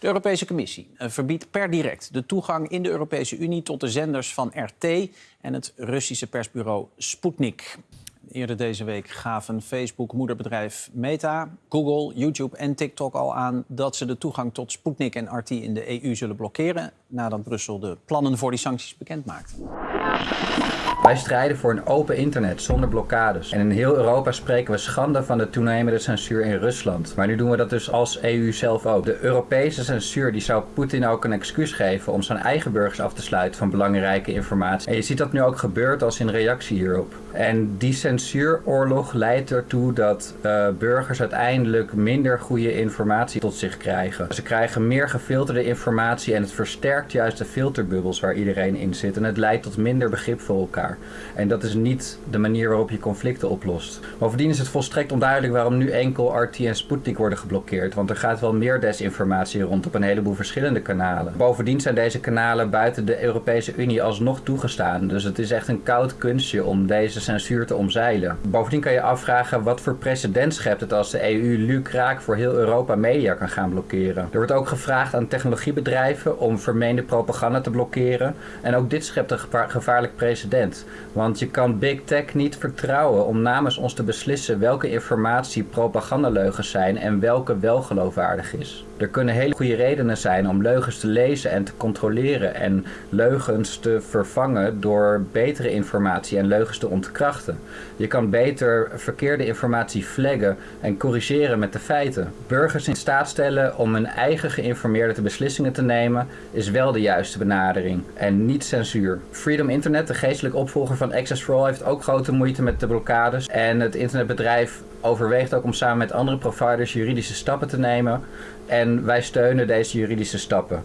De Europese Commissie eh, verbiedt per direct de toegang in de Europese Unie tot de zenders van RT en het Russische persbureau Sputnik. Eerder deze week gaven Facebook, moederbedrijf Meta, Google, YouTube en TikTok al aan dat ze de toegang tot Sputnik en RT in de EU zullen blokkeren nadat Brussel de plannen voor die sancties bekend maakte. Wij strijden voor een open internet zonder blokkades. En in heel Europa spreken we schande van de toenemende censuur in Rusland. Maar nu doen we dat dus als EU zelf ook. De Europese censuur die zou Poetin ook een excuus geven om zijn eigen burgers af te sluiten van belangrijke informatie. En je ziet dat nu ook gebeurt als in reactie hierop. En die censuuroorlog leidt ertoe dat uh, burgers uiteindelijk minder goede informatie tot zich krijgen. Ze krijgen meer gefilterde informatie en het versterkt juist de filterbubbels waar iedereen in zit. En het leidt tot minder begrip voor elkaar. En dat is niet de manier waarop je conflicten oplost. Bovendien is het volstrekt onduidelijk waarom nu enkel RT en Sputnik worden geblokkeerd. Want er gaat wel meer desinformatie rond op een heleboel verschillende kanalen. Bovendien zijn deze kanalen buiten de Europese Unie alsnog toegestaan. Dus het is echt een koud kunstje om deze censuur te omzeilen. Bovendien kan je afvragen wat voor precedent schept het als de EU lucraak voor heel Europa media kan gaan blokkeren. Er wordt ook gevraagd aan technologiebedrijven om vermeende propaganda te blokkeren. En ook dit schept een gevaarlijk precedent. Want je kan Big Tech niet vertrouwen om namens ons te beslissen welke informatie propagandaleugens zijn en welke wel geloofwaardig is. Er kunnen hele goede redenen zijn om leugens te lezen en te controleren en leugens te vervangen door betere informatie en leugens te ontkrachten. Je kan beter verkeerde informatie flaggen en corrigeren met de feiten. Burgers in staat stellen om hun eigen geïnformeerde beslissingen te nemen is wel de juiste benadering en niet censuur. Freedom Internet, de geestelijke opvolger van Access for All, heeft ook grote moeite met de blokkades en het internetbedrijf overweegt ook om samen met andere providers juridische stappen te nemen. En wij steunen deze juridische stappen.